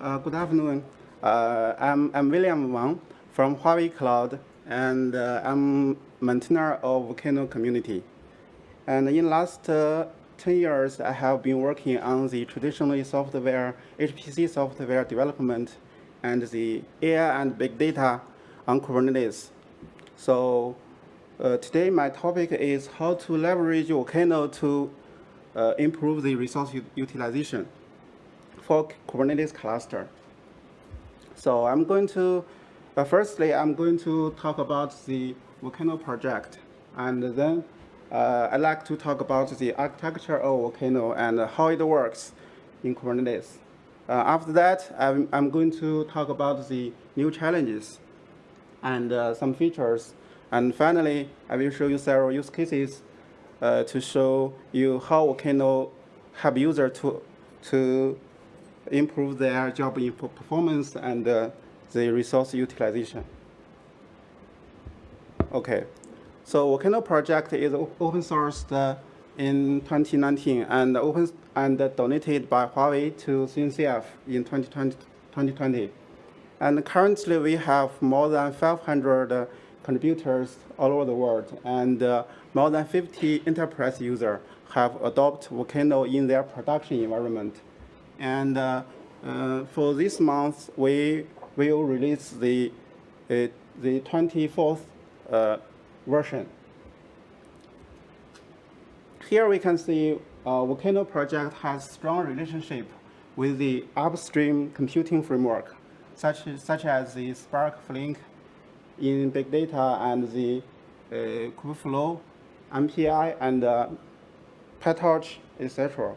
uh, good afternoon. Uh, I'm, I'm William Wang from Huawei Cloud, and uh, I'm maintainer of Volcano community. And in last uh, 10 years, I have been working on the traditional software, HPC software development, and the AI and big data on Kubernetes. So uh, today my topic is how to leverage Volcano to uh, improve the resource utilization for Kubernetes cluster. So I'm going to, uh, firstly, I'm going to talk about the Volcano project, and then uh, I'd like to talk about the architecture of Volcano and how it works in Kubernetes. Uh, after that, I'm, I'm, going to talk about the new challenges and uh, some features. And finally, I will show you several use cases uh, to show you how Volcano help users to, to improve their job performance and uh, the resource utilization. Okay, so Volcano project is open sourced uh, in 2019 and open and donated by Huawei to CNCF in 2020. 2020. And currently we have more than 500 uh, contributors all over the world and uh, more than 50 enterprise users have adopted Volcano in their production environment. And uh, uh, for this month, we will release the, uh, the 24th uh, version. Here we can see Volcano project has strong relationship with the upstream computing framework, such, such as the Spark Flink in big data and the uh, Kubeflow, MPI, and uh, PyTorch, etc.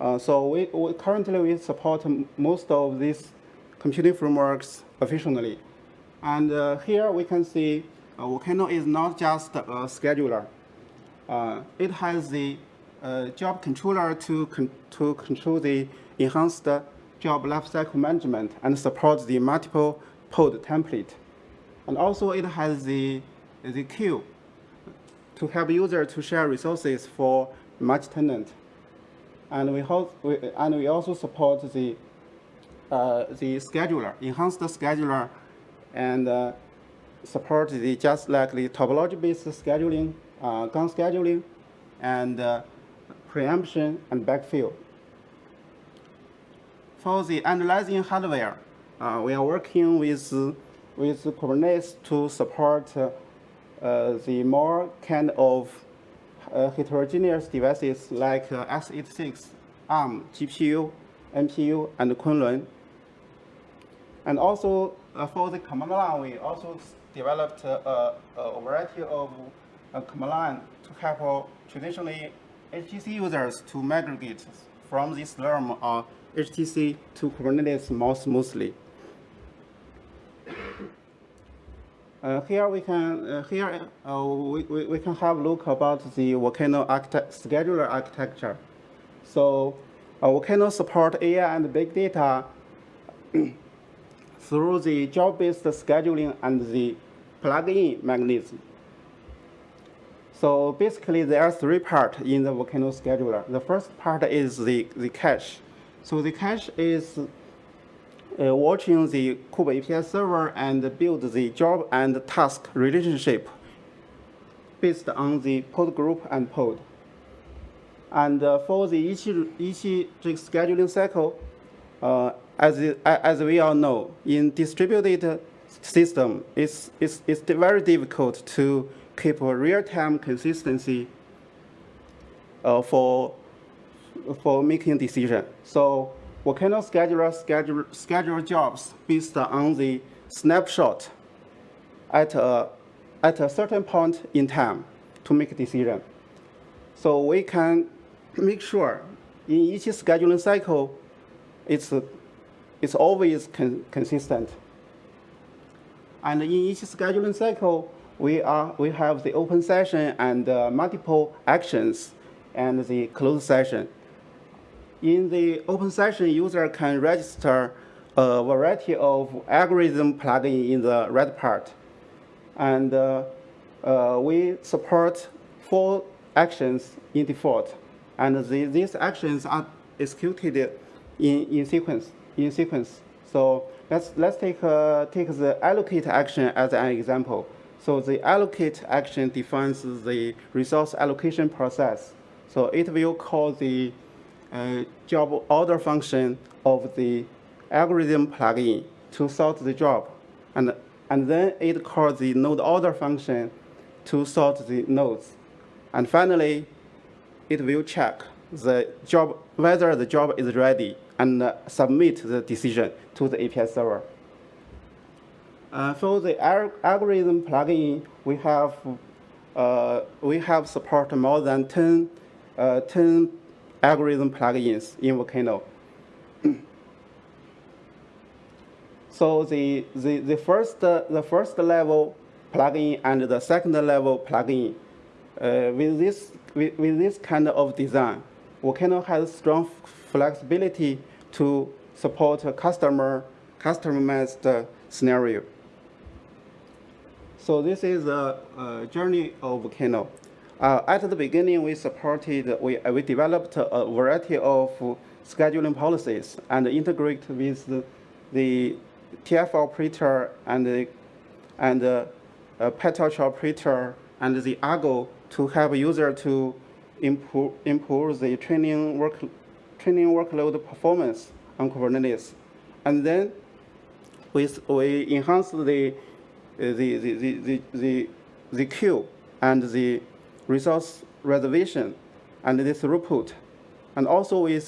Uh, so we, we, currently we support most of these computing frameworks efficiently. And uh, here we can see uh, Volcano is not just a scheduler. Uh, it has the uh, job controller to, con to control the enhanced job lifecycle management and support the multiple pod template. And also it has the, the queue to help users to share resources for multi-tenant and we, we, and we also support the, uh, the scheduler, enhanced the scheduler, and uh, support the just like the topology-based scheduling, uh, gang scheduling, and uh, preemption and backfill. For the analyzing hardware, uh, we are working with, with Kubernetes to support uh, the more kind of uh, heterogeneous devices like uh, x86, ARM, GPU, NPU, and Kunlun. And also uh, for the command line, we also developed a, a variety of command line to help traditionally HTC users to migrate from this Slurm or HTC to Kubernetes more smoothly. Uh, here we can uh, here uh, we, we, we, can have a look about the Volcano scheduler architecture. So uh, Volcano support AI and big data through the job-based scheduling and the plug-in mechanism. So basically, there are three parts in the Volcano scheduler. The first part is the, the cache. So the cache is uh, watching the Kube API server and build the job and task relationship based on the pod group and pod. And uh, for the each, each scheduling cycle, uh, as, as we all know, in distributed system, it's, it's, it's very difficult to keep a real-time consistency uh, for, for making decision. So Volcano scheduler schedule, schedule schedule jobs based on the snapshot at a, at a certain point in time to make a decision. So we can make sure in each scheduling cycle, it's, it's always con consistent. And in each scheduling cycle, we, are, we have the open session and uh, multiple actions and the closed session. In the open session, user can register a variety of algorithm plugin in the red part. And uh, uh, we support four actions in default. And the, these actions are executed in, in sequence. In sequence. So let's, let's take, uh, take the allocate action as an example. So the allocate action defines the resource allocation process. So it will call the uh, job order function of the algorithm plugin to sort the job. And, and then it calls the node order function to sort the nodes. And finally, it will check the job, whether the job is ready and uh, submit the decision to the API server. Uh, for the algorithm plugin, we have uh, we have support more than 10, uh, 10 algorithm plugins in Volcano. so the, the, the, first, the first level plugin and the second level plugin, uh, with, this, with, with this kind of design, Volcano has strong flexibility to support a customer customized scenario. So this is a, a journey of Volcano. Uh, at the beginning, we supported, we, we developed a variety of scheduling policies and integrate with the, the TF operator and the, and the uh, operator and the Argo to help user to improve, improve the training, work, training workload performance on Kubernetes. And then we, we enhance the the, the, the, the, the queue and the resource reservation and the throughput. And also we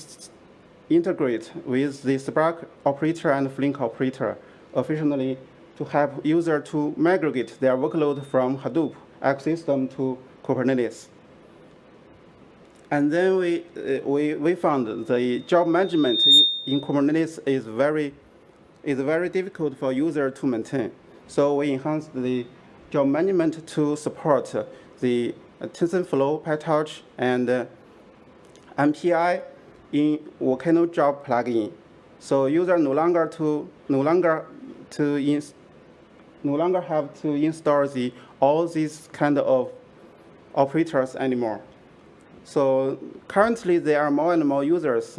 integrate with the Spark operator and Flink operator efficiently to help user to migrate their workload from Hadoop ecosystem to Kubernetes. And then we, uh, we, we found the job management in, in Kubernetes is very, is very difficult for user to maintain. So we enhanced the job management to support the TensorFlow, PyTorch, and uh, MPI in Volcano job plugin. So user no longer to no longer to ins no longer have to install the all these kind of operators anymore. So currently there are more and more users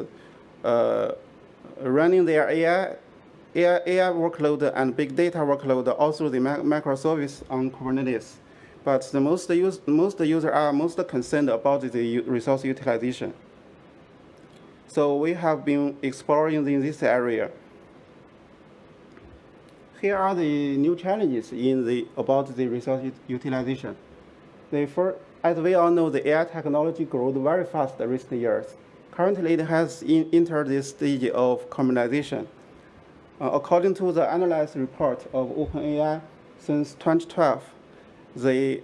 uh, running their AI AI, AI workload and big data workload also the microservice on Kubernetes. But the most, use, most users are most concerned about the resource utilization. So we have been exploring in this area. Here are the new challenges in the, about the resource utilization. The first, as we all know, the AI technology grows very fast in recent years. Currently, it has in, entered this stage of commercialization. Uh, according to the analysis report of OpenAI, since 2012, the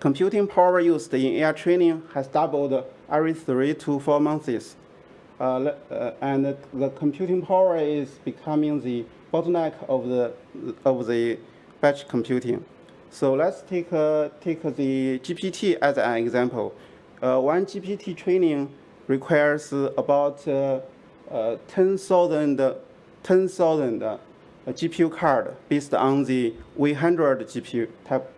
computing power used in AI training has doubled every three to four months. Uh, uh, and the computing power is becoming the bottleneck of the, of the batch computing. So let's take, uh, take the GPT as an example. Uh, one GPT training requires about uh, 10,000 10,000 uh, GPU card based on the V100 GPU type,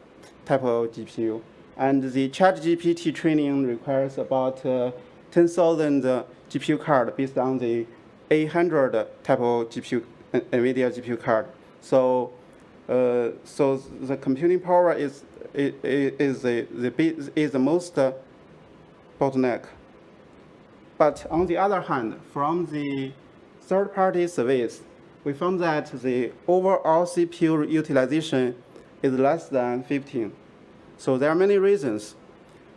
type of GPU. And the ChatGPT training requires about uh, 10,000 uh, GPU card based on the A100 type of GPU, uh, NVIDIA GPU card. So, uh, so the computing power is is, is the, the is the most uh, bottleneck. But on the other hand, from the third-party surveys, we found that the overall CPU utilization is less than 15. So there are many reasons.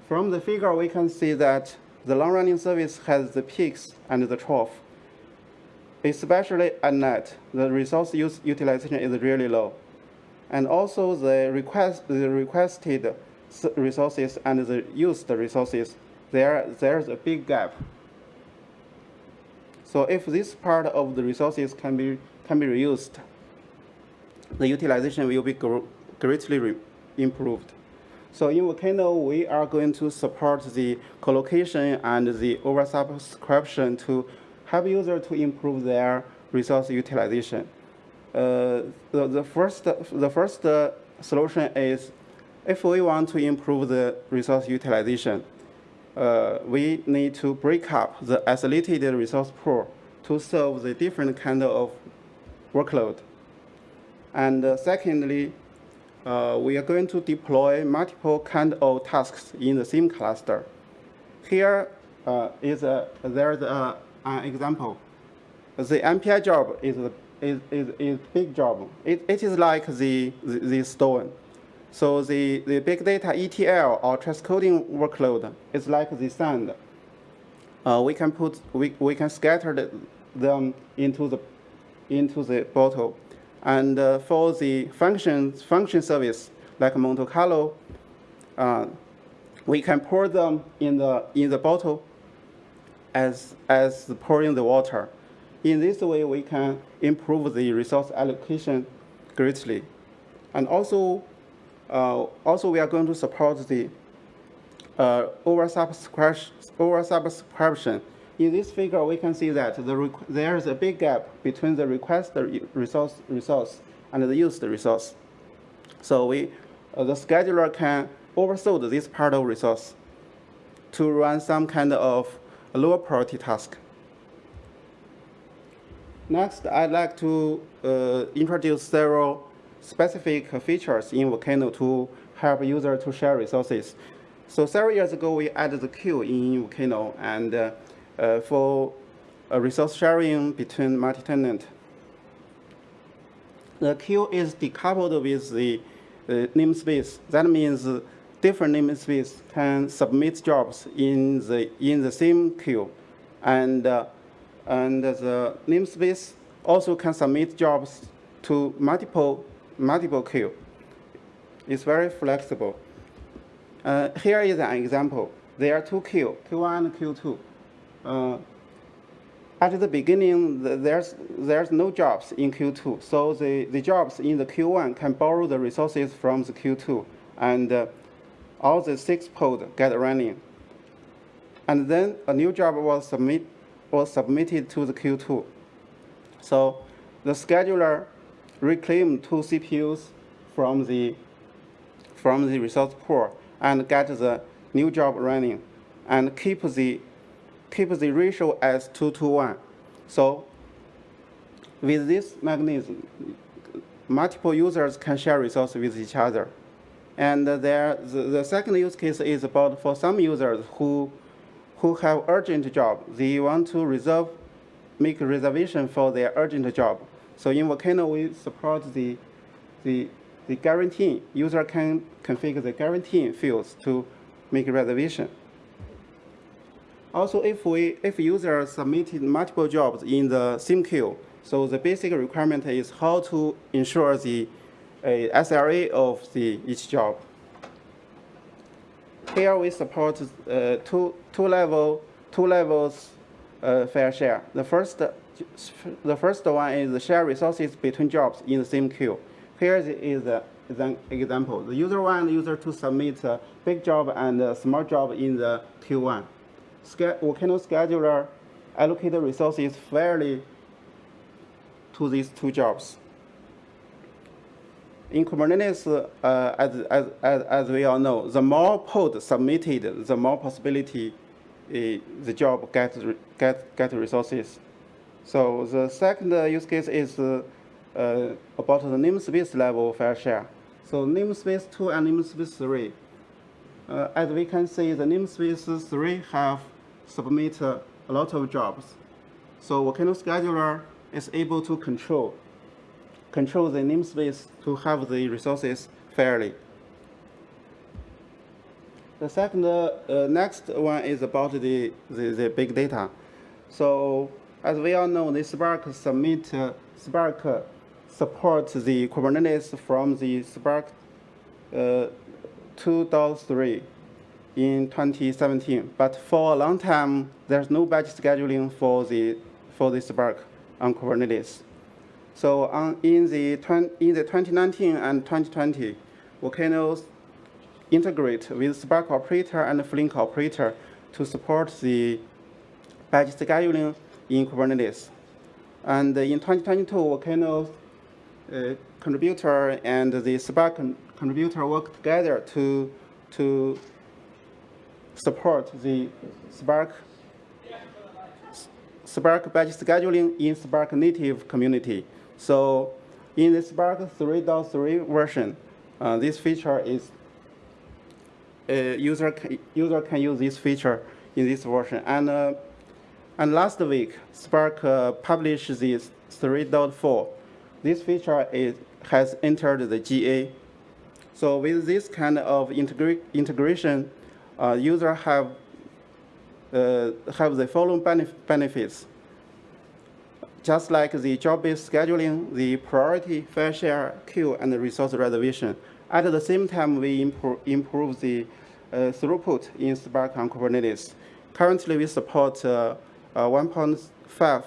From the figure, we can see that the long-running service has the peaks and the trough. Especially at night, the resource use utilization is really low. And also the, request, the requested resources and the used resources, there, there's a big gap. So if this part of the resources can be, can be reused, the utilization will be greatly improved. So in Volcano, we are going to support the collocation and the oversubscription to help users to improve their resource utilization. Uh, the, the first, the first uh, solution is if we want to improve the resource utilization, uh, we need to break up the isolated resource pool to serve the different kind of workload. And uh, secondly, uh, we are going to deploy multiple kind of tasks in the same cluster. Here uh, is a, there's a, an example. The MPI job is a is, is, is big job. It, it is like the, the, the stone. So the, the big data ETL or transcoding workload is like the sand. Uh, we can put we, we can scatter the, them into the into the bottle. And uh, for the function function service like Monte Carlo, uh, we can pour them in the in the bottle as as pouring the water. In this way, we can improve the resource allocation greatly. And also, uh, also we are going to support the uh, oversubscription, oversubscription. In this figure, we can see that the there is a big gap between the requested resource, resource and the used resource. So we, uh, the scheduler can overload this part of resource to run some kind of lower priority task. Next, I'd like to uh, introduce several specific features in Volcano to help users to share resources. So several years ago, we added the queue in Volcano and uh, for resource sharing between multi-tenant. The queue is decoupled with the namespace. That means different namespace can submit jobs in the in the same queue, and uh, and the namespace also can submit jobs to multiple, multiple queue. It's very flexible. Uh, here is an example. There are two queue, Q1 and Q2. Uh, at the beginning, there's, there's no jobs in Q2, so the, the jobs in the Q1 can borrow the resources from the Q2, and uh, all the six pods get running. And then a new job was submit, was submitted to the Q2. So the scheduler reclaimed two CPUs from the, from the resource pool and get the new job running and keep the, keep the ratio as 2 to 1. So with this mechanism, multiple users can share resources with each other. And there, the, the second use case is about for some users who who have urgent job. They want to reserve, make a reservation for their urgent job. So in Volcano, we support the, the, the guarantee. User can configure the guarantee fields to make reservation. Also, if we if user submitted multiple jobs in the same queue, so the basic requirement is how to ensure the uh, SLA of the each job. Here we support uh, two, two, level, two levels uh, fair share. The first, the first one is the share resources between jobs in the same queue. Here is, an example. The user one and user two submit a big job and a small job in the Q1. Volcano scheduler allocate resources fairly to these two jobs in Kubernetes, uh, as, as, as, as, we all know, the more pod submitted, the more possibility uh, the job get, get, get resources. So the second use case is uh, about the namespace level fair share. So namespace 2 and namespace 3. Uh, as we can see, the namespace 3 have submit a lot of jobs. So Volcano Scheduler is able to control control the namespace to have the resources fairly. The second, uh, next one is about the, the, the, big data. So as we all know, the Spark submit, uh, Spark supports the Kubernetes from the Spark uh, 2.3 in 2017. But for a long time, there's no batch scheduling for the, for the Spark on Kubernetes. So on, in, the in the 2019 and 2020, Volcanoes integrate with Spark operator and Flink operator to support the batch scheduling in Kubernetes. And in 2022, volcanoes uh, contributor and the Spark contributor work together to, to support the Spark Spark batch scheduling in Spark native community. So in the Spark 3.3 version, uh, this feature is uh, user can, user can use this feature in this version. And uh, and last week, Spark uh, published this 3.4. This feature is, has entered the GA. So with this kind of integra integration, uh, users have uh, have the following benef benefits. Just like the job-based scheduling, the priority, fair share, queue, and resource reservation. At the same time, we improve, improve the uh, throughput in Spark on Kubernetes. Currently, we support uh, uh, 1.5 uh,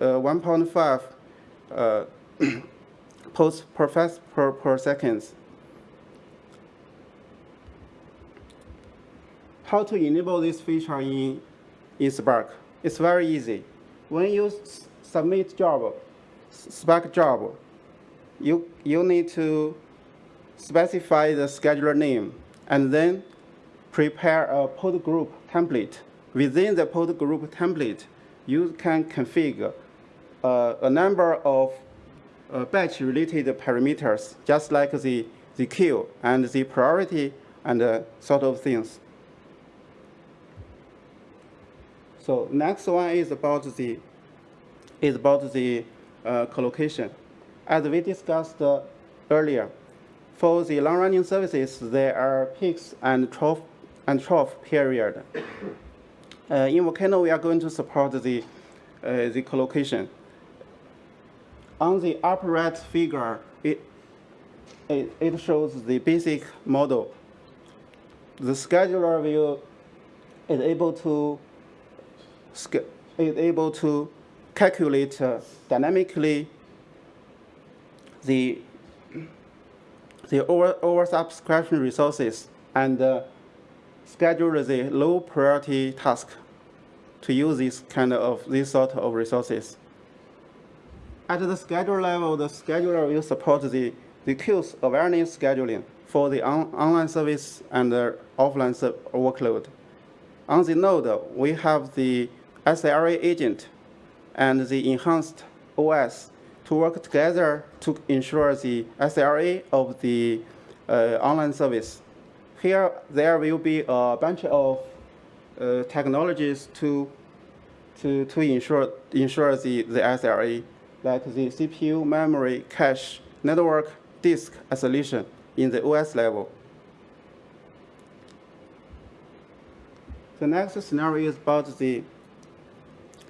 1.5 uh, posts per, per, per second. How to enable this feature in, in Spark? It's very easy. When you submit job, Spark job, you, you need to specify the scheduler name and then prepare a pod group template Within the pod group template, you can configure uh, a number of batch-related parameters, just like the, the queue and the priority and uh, sort of things. So next one is about the is about the uh, collocation. As we discussed uh, earlier, for the long-running services, there are peaks and trough and trough period. Uh, in Volcano, we are going to support the, uh, the collocation. On the upper right figure, it, it, it shows the basic model. The scheduler will is able to is able to calculate uh, dynamically the the over oversubscription resources and uh, schedule the low priority task to use this kind of this sort of resources. At the schedule level, the scheduler will support the, the QoS awareness scheduling for the on, online service and the offline workload. On the node, we have the SLA agent and the enhanced OS to work together to ensure the SLA of the uh, online service. Here, there will be a bunch of uh, technologies to, to, to ensure, ensure the, the SLA, like the CPU, memory, cache, network, disk isolation in the OS level. The next scenario is about the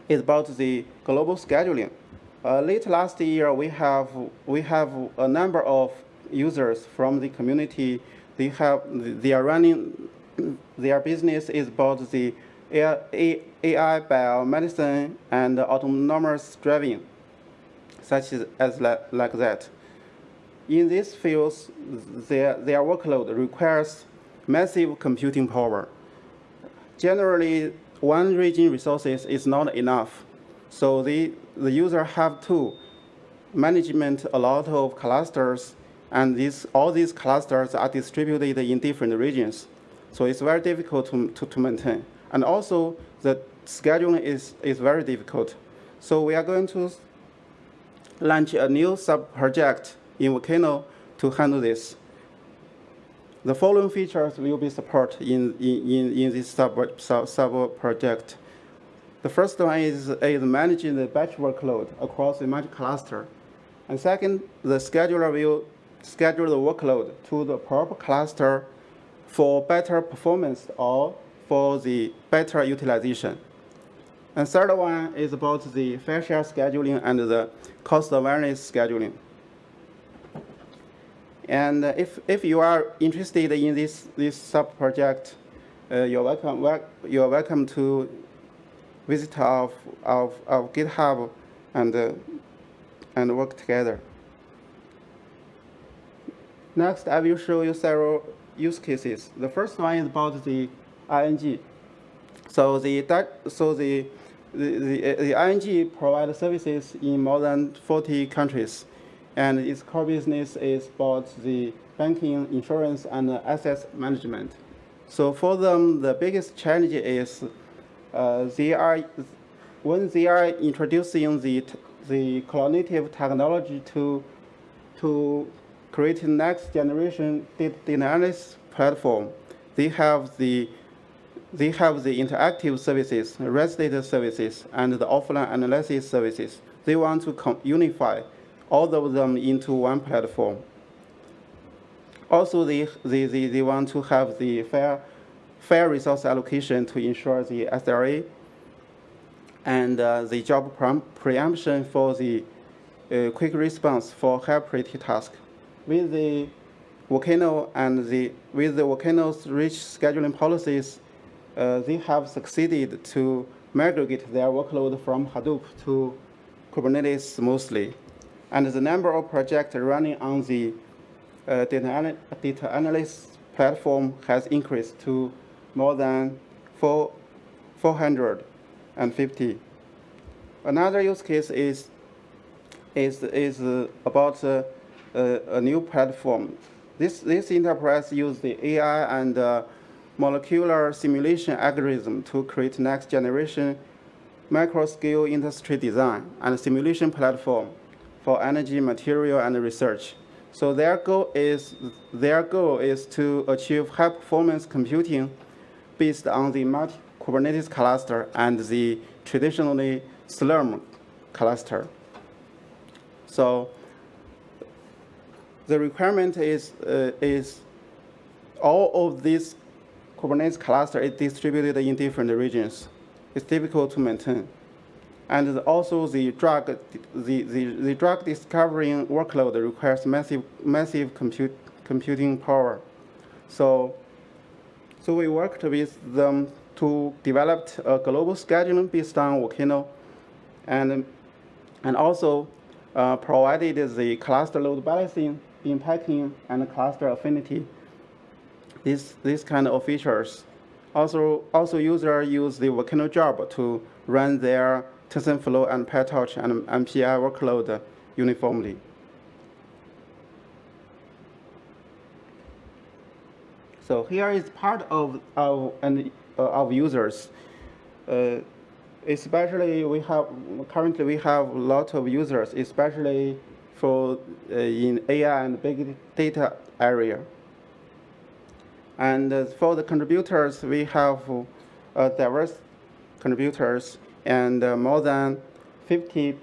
is about the global scheduling. Uh, late last year, we have we have a number of users from the community. They have they are running their business is about the AI, biomedicine, and autonomous driving, such as, like that. In these fields, their, their workload requires massive computing power. Generally, one region resources is not enough. So the, the user have to management a lot of clusters, and these, all these clusters are distributed in different regions. So it's very difficult to, to, to maintain. And also, the scheduling is, is very difficult. So we are going to launch a new sub-project in Volcano to handle this. The following features will be supported in, in, in this sub-project. Sub, sub project. the first one is, is managing the batch workload across the multi cluster. And second, the scheduler will schedule the workload to the proper cluster for better performance or for the better utilization. And third one is about the fair share scheduling and the cost awareness scheduling. And if, if you are interested in this, this sub-project, uh, you're, welcome, you're welcome to visit our, our GitHub and, uh, and work together. Next, I will show you several use cases. The first one is about the ING. So the so the the, the, the ING provides services in more than 40 countries, and its core business is about the banking, insurance, and asset management. So for them, the biggest challenge is uh, they are when they are introducing the, the cloud native technology to, to create next generation data analysis platform, they have the they have the interactive services, REST data services, and the offline analysis services. They want to unify all of them into one platform. Also, they, they, they, they want to have the fair, fair resource allocation to ensure the SRA and uh, the job pre- preemption for the uh, quick response for high priority tasks. With the Volcano and the with the Volcano's rich scheduling policies, they have succeeded to migrate their workload from Hadoop to Kubernetes smoothly. And the number of projects running on the uh, data, ana- data analysis platform has increased to more than four, 450. Another use case is, is, is uh, about uh, uh, a new platform. This, this enterprise use the AI and uh, molecular simulation algorithm to create next generation micro-scale industry design and simulation platform for energy, material, and research. So their goal is their goal is to achieve high performance computing based on the multi Kubernetes cluster and the traditionally Slurm cluster. So the requirement is uh, is all of these Kubernetes cluster is distributed in different regions. It's difficult to maintain. And also the drug, the, the, the drug discovering workload requires massive, massive compute, computing power. So, so we worked with them to develop a global scheduling based on Volcano and, and also uh, provided the cluster load balancing, bin packing, and cluster affinity. These, these kind of features. Also, also users use the Volcano job to run their TensorFlow and PyTorch and MPI workload uniformly. So here is part of our and uh, of users. Uh, especially we have currently we have a lot of users, especially for uh, in AI and big data area. And uh, for the contributors, we have uh, diverse contributors and uh, more than 50%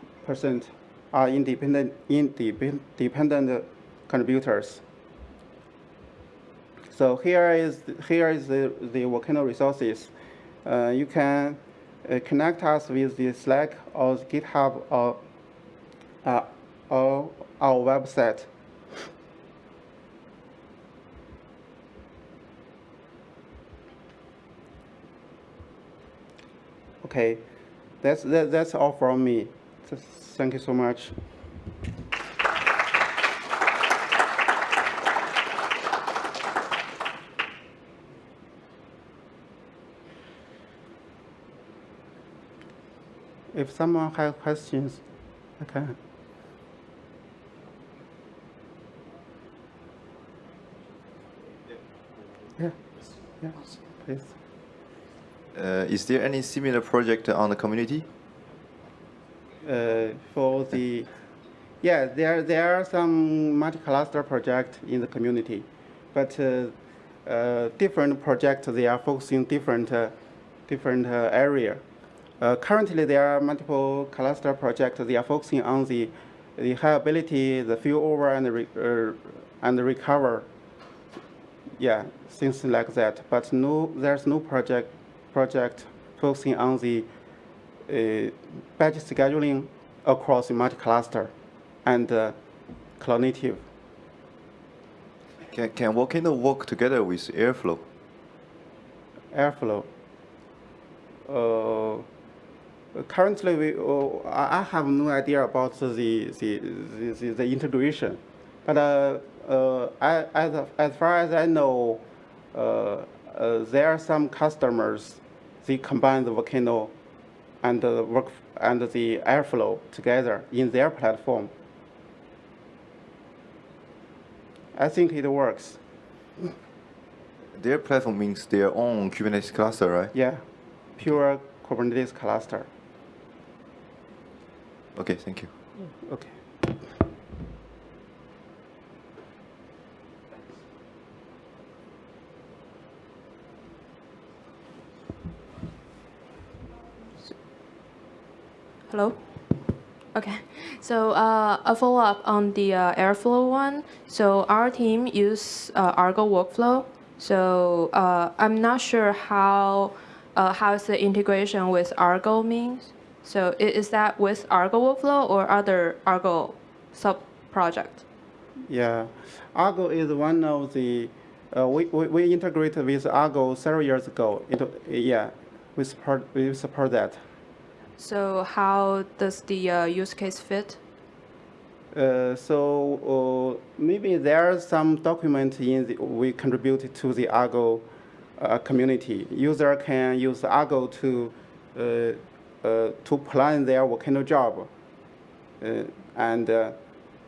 are independent, independent contributors. So here is, here is the, the Volcano resources. Uh, you can uh, connect us with the Slack or GitHub or, uh, or our website. Okay. That's, that, that's all from me. Thank you so much. If someone has questions, I can. Yeah, yeah, please. Uh, is there any similar project on the community? Uh, for the, yeah, there, there are some multi-cluster projects in the community, but uh, uh, different projects, they are focusing different, uh, different uh, area. Currently, there are multiple cluster projects. They are focusing on the, the high-ability, the and the re, and the recover. Yeah, things like that. But no, there's no project project focusing on the uh, batch scheduling across multi-cluster and uh, cloud native. Can, can Volcano work together with Airflow? Airflow. Uh, currently, we, uh, I have no idea about the, the, the, the integration. But uh, uh, I, as, as far as I know, uh, uh, there are some customers, they combine the Volcano and the work and the Airflow together in their platform. I think it works. Their platform means their own Kubernetes cluster, right? Yeah, pure Kubernetes cluster. Okay, thank you. Okay. Hello? Okay. So uh, a follow-up on the uh, Airflow one. So our team use uh, Argo workflow. So uh, I'm not sure how uh, how is the integration with Argo means. So is that with Argo workflow or other Argo sub project? Yeah, Argo is one of the, uh, we, we, we integrated with Argo several years ago. It, yeah, we support, we support that. So how does the uh, use case fit? Uh, so uh, maybe there are some documents in the, we contributed to the Argo uh, community. User can use Argo to uh, to plan their volcano job and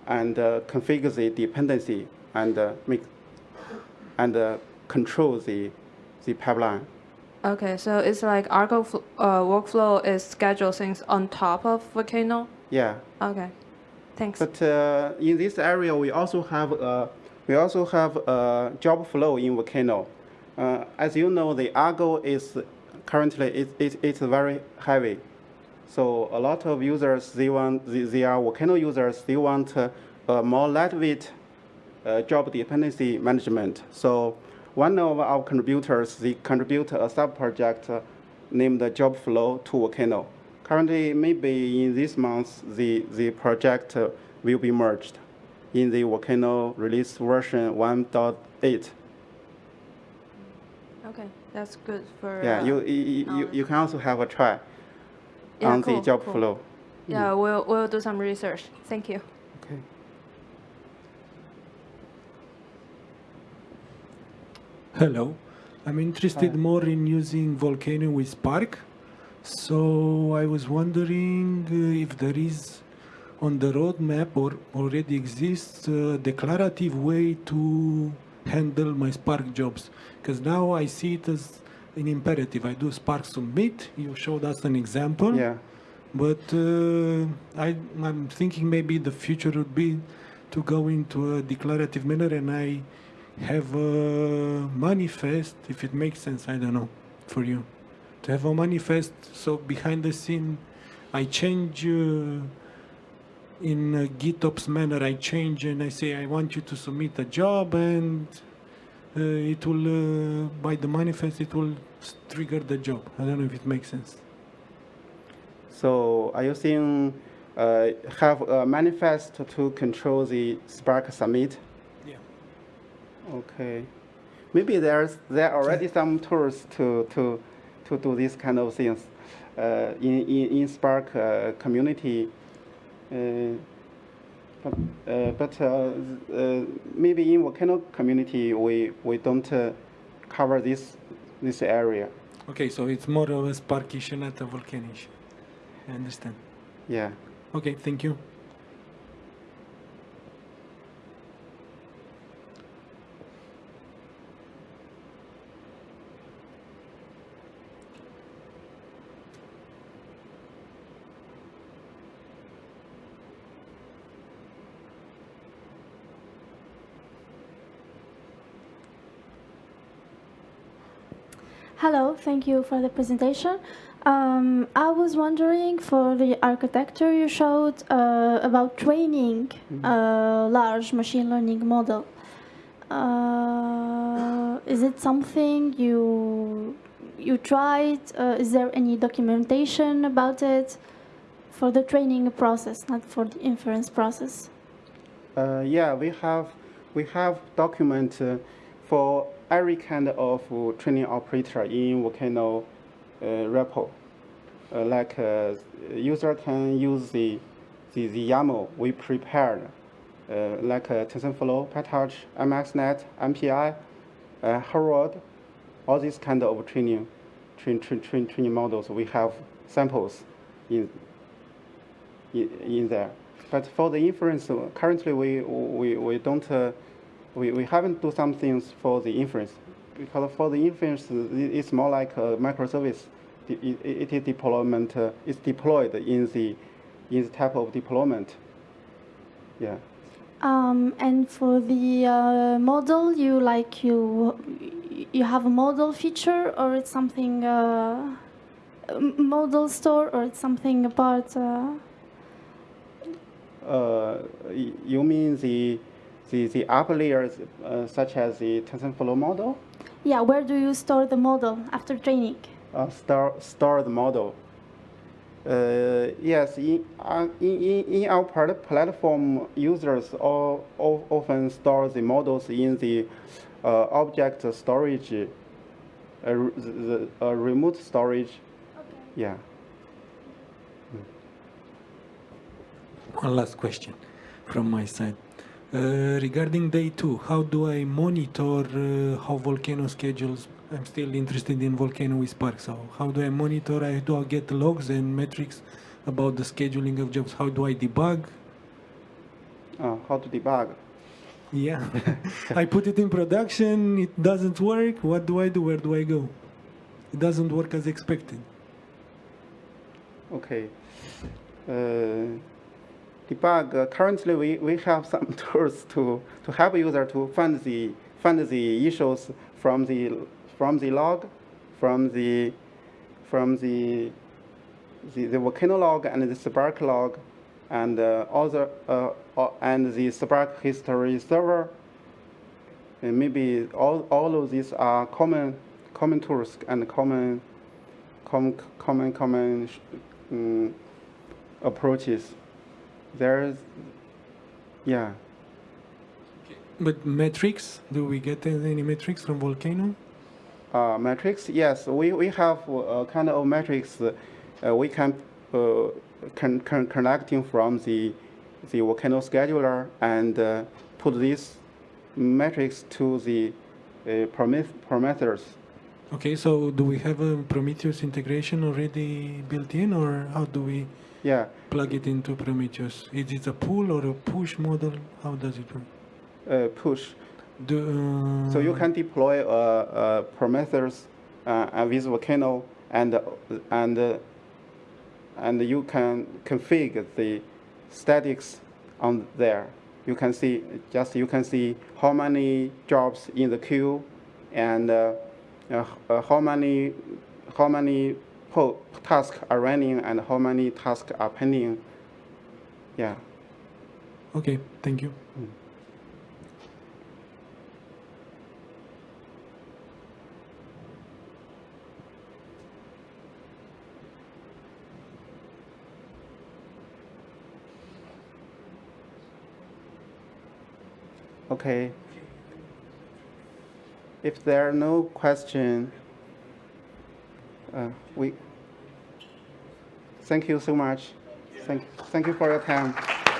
and configure the dependency and make and control the the pipeline. Okay, so it's like Argo fl- uh, workflow is schedule things on top of Volcano. Yeah. Okay, thanks. But uh, in this area, we also have uh, we also have a job flow in Volcano. Uh, as you know, the Argo is currently it, it, it's very heavy. So a lot of users they want they, they are Volcano users they want uh, a more lightweight uh, job dependency management. So one of our contributors they contribute a sub project uh, named Job Flow to Volcano. Currently, maybe in this month, the, the project uh, will be merged in the Volcano release version 1.8. Okay, that's good for. Yeah, uh, you, you, you, you can also have a try Yeah, on cool, the job cool. flow. Yeah, we'll we'll do some research. Thank you. Okay. Hello. I'm interested Hi. more in using Volcano with Spark. So I was wondering uh, if there is on the roadmap or already exists a declarative way to handle my Spark jobs. Because now I see it as an imperative. I do Spark submit. You showed us an example. Yeah. But uh, I, I'm thinking maybe the future would be to go into a declarative manner and I have a manifest, if it makes sense, I don't know, for you. To have a manifest, so behind the scene, I change uh, in GitOps manner, I change and I say, I want you to submit a job and uh, it will, uh, by the manifest, it will trigger the job. I don't know if it makes sense. So are you saying uh, have a manifest to control the Spark submit? Okay. Maybe there's there are already some tools to to to do this kind of things uh, in, in in Spark uh, community. Uh, but uh, but uh, uh, maybe in Volcano community we we don't uh, cover this this area. Okay, so it's more of a Spark issue, not a Vulkan issue. I understand. Yeah. Okay, thank you. Hello, thank you for the presentation. Um, I was wondering for the architecture you showed uh, about training a large machine learning model. Uh, is it something you you tried? Uh, is there any documentation about it for the training process, not for the inference process? Uh, yeah, we have we have document uh, for every kind of uh, training operator in Volcano uh, repo. Uh, like uh, user can use the the, the YAML we prepared, uh, like uh, TensorFlow, PyTorch, MXNet, MPI, uh, Horovod, all these kind of training train, train, train, training models. We have samples in in, in there. But for the inference, uh, currently we, we, we don't, uh, we, we haven't do some things for the inference. Because for the inference, it's more like a microservice. The- It, it is deployment, uh, it's deployed in the, in the type of deployment. Yeah. Um, and for the uh, model, you like you you have a model feature, or it's something uh, model store, or it's something apart. Uh, Uh, you mean the, the, the upper layers, uh, such as the TensorFlow model? yeah, where do you store the model after training? uh, store, store the model. Uh, yes, in, uh, in, in, in our platform, users all, all often store the models in the uh, object storage, uh, the, the uh, remote storage. Okay. Yeah. One last question from my side. Uh, regarding day two, how do I monitor uh, how Volcano schedules? I'm still interested in Volcano with Spark. So how do I monitor? I do I get logs and metrics about the scheduling of jobs? How do I debug? Uh, how to debug? Yeah, I put it in production. It doesn't work. What do I do? Where do I go? It doesn't work as expected. Okay. Uh, debug. Uh, currently, we, we have some tools to, to help user to find the find the issues from the from the log, from the from the the, the volcano log and the Spark log, and uh, other uh, and the Spark history server. And maybe all, all of these are common common tools and common common common common um, approaches. There's yeah. But metrics? Do we get any metrics from Volcano? Uh, metrics, yes, we, we have a kind of metrics uh, we can uh, con, con connecting from the the volcano scheduler and uh, put these metrics to the uh, Promet Prometheus. Okay, so do we have a Prometheus integration already built in, or how do we Yeah, plug it into Prometheus? Is it a pull or a push model? How does it work? uh, push. Do, uh, So you can deploy a, a Prometheus uh, with Volcano and and uh, and you can configure the statics on there. You can see just you can see how many jobs in the queue and uh, uh, uh, how many how many tasks are running and how many tasks are pending. Yeah. Okay, thank you. Mm. Okay. If there are no question, uh, we thank you so much. Thank, thank you for your time.